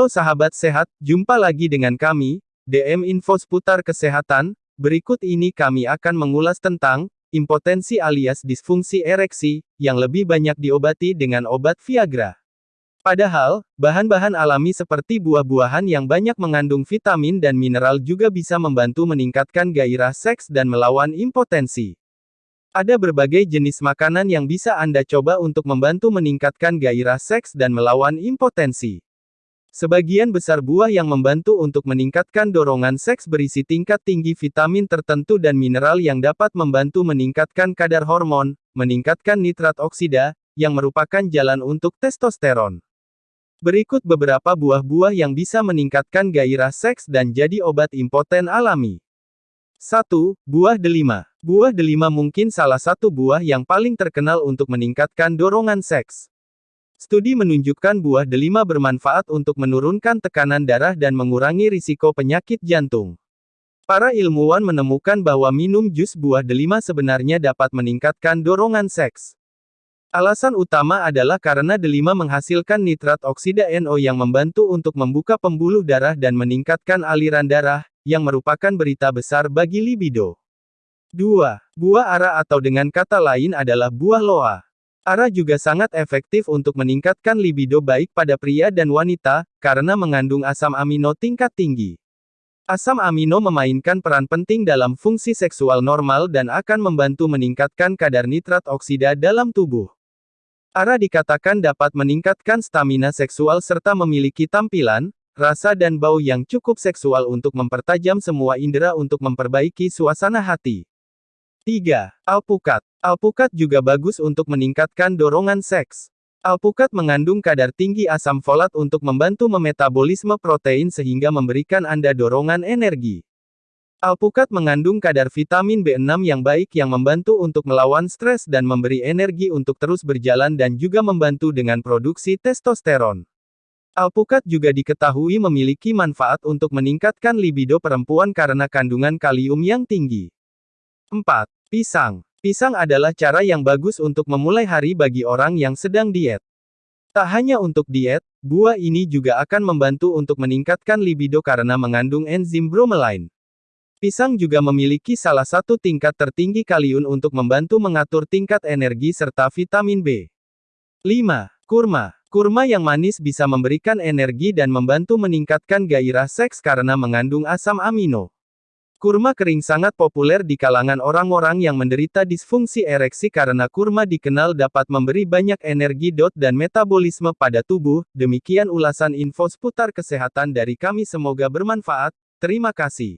Halo sahabat sehat, jumpa lagi dengan kami, DM Info seputar kesehatan. Berikut ini kami akan mengulas tentang impotensi alias disfungsi ereksi yang lebih banyak diobati dengan obat Viagra. Padahal, bahan-bahan alami seperti buah-buahan yang banyak mengandung vitamin dan mineral juga bisa membantu meningkatkan gairah seks dan melawan impotensi. Ada berbagai jenis makanan yang bisa Anda coba untuk membantu meningkatkan gairah seks dan melawan impotensi. Sebagian besar buah yang membantu untuk meningkatkan dorongan seks berisi tingkat tinggi vitamin tertentu dan mineral yang dapat membantu meningkatkan kadar hormon, meningkatkan nitrat oksida, yang merupakan jalan untuk testosteron. Berikut beberapa buah-buah yang bisa meningkatkan gairah seks dan jadi obat impoten alami. 1. Buah delima. Buah delima mungkin salah satu buah yang paling terkenal untuk meningkatkan dorongan seks. Studi menunjukkan buah delima bermanfaat untuk menurunkan tekanan darah dan mengurangi risiko penyakit jantung. Para ilmuwan menemukan bahwa minum jus buah delima sebenarnya dapat meningkatkan dorongan seks. Alasan utama adalah karena delima menghasilkan nitrat oksida NO yang membantu untuk membuka pembuluh darah dan meningkatkan aliran darah, yang merupakan berita besar bagi libido. 2. Buah ara atau dengan kata lain adalah buah loa. ARA juga sangat efektif untuk meningkatkan libido baik pada pria dan wanita, karena mengandung asam amino tingkat tinggi. Asam amino memainkan peran penting dalam fungsi seksual normal dan akan membantu meningkatkan kadar nitrat oksida dalam tubuh. ARA dikatakan dapat meningkatkan stamina seksual serta memiliki tampilan, rasa dan bau yang cukup seksual untuk mempertajam semua indera untuk memperbaiki suasana hati. 3. Alpukat. Alpukat juga bagus untuk meningkatkan dorongan seks. Alpukat mengandung kadar tinggi asam folat untuk membantu memetabolisme protein sehingga memberikan Anda dorongan energi. Alpukat mengandung kadar vitamin B6 yang baik yang membantu untuk melawan stres dan memberi energi untuk terus berjalan dan juga membantu dengan produksi testosteron. Alpukat juga diketahui memiliki manfaat untuk meningkatkan libido perempuan karena kandungan kalium yang tinggi. 4. Pisang. Pisang adalah cara yang bagus untuk memulai hari bagi orang yang sedang diet. Tak hanya untuk diet, buah ini juga akan membantu untuk meningkatkan libido karena mengandung enzim bromelain. Pisang juga memiliki salah satu tingkat tertinggi kalium untuk membantu mengatur tingkat energi serta vitamin B. 5. Kurma. Kurma yang manis bisa memberikan energi dan membantu meningkatkan gairah seks karena mengandung asam amino. Kurma kering sangat populer di kalangan orang-orang yang menderita disfungsi ereksi karena kurma dikenal dapat memberi banyak energi dot dan metabolisme pada tubuh. Demikian ulasan info seputar kesehatan dari kami semoga bermanfaat. Terima kasih.